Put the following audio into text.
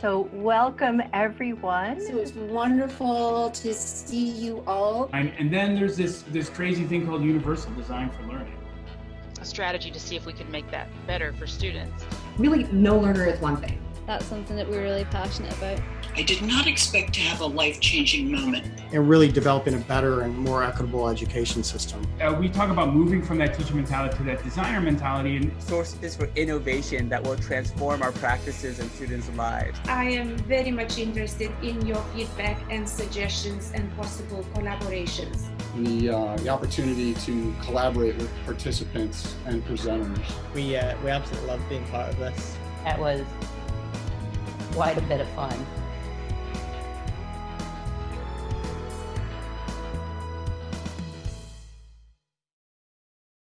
So welcome everyone. So it's wonderful to see you all. And, and then there's this, this crazy thing called universal design for learning. A strategy to see if we can make that better for students. Really, no learner is one thing. That's something that we're really passionate about. I did not expect to have a life-changing moment. And really developing a better and more equitable education system. Uh, we talk about moving from that teacher mentality to that designer mentality. and Sources for innovation that will transform our practices and students' lives. I am very much interested in your feedback and suggestions and possible collaborations. The, uh, the opportunity to collaborate with participants and presenters. We, uh, we absolutely love being part of this. That was quite a bit of fun.